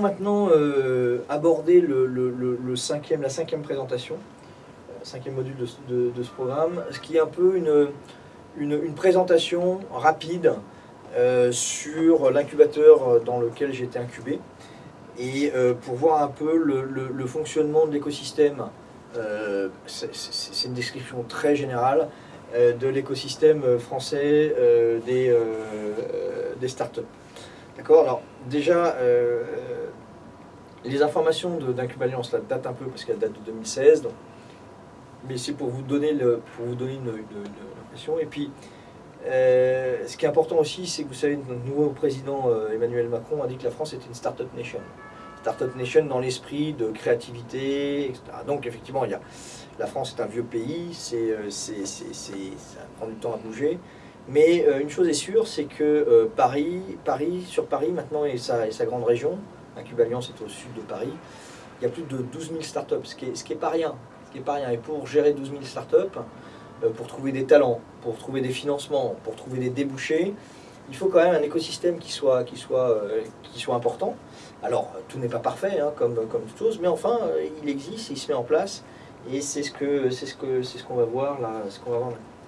Maintenant, euh, aborder le, le- cinquième, la cinquième présentation, euh, cinquième module de, ce- programme, ce qui est un peu une, une, présentation rapide euh, sur l'incubateur dans lequel j'ai été incubé et pour voir un peu le, fonctionnement de l'écosystème. C'est- une description très générale de l'écosystème français des, des startups. D'accord? Alors, déjà, les informations de- d'Incuballiance là, datent un peu parce qu'elles datent de 2016, donc, mais c'est pour vous donner, une, impression. Et puis, euh, ce qui est important aussi, c'est que vous savez, notre nouveau président euh, Emmanuel Macron a dit que la France était une startup nation. Startup nation dans l'esprit de créativité, etc. Donc, effectivement, il y a, la France est un vieux pays, euh, ça prend du temps à bouger. Mais une chose est sûre, c'est que Paris, Paris, sur Paris maintenant et sa grande région, Incubaliance est au sud de Paris, il y a plus de 12 000 startups, ce qui est, ce qui pas rien. Ce qui pas rien. Et pour gérer 12 000 startups, euh, pour trouver des talents, pour trouver des financements, pour trouver des débouchés, il faut quand même un écosystème qui soit, qui soit, euh, qui soit important. Alors, tout n'est pas parfait, hein, comme, comme toute chose, mais enfin, euh, il existe, il se met en place, et c'est ce ce ce qu'on va voir là, ce qu'on va voir maintenant.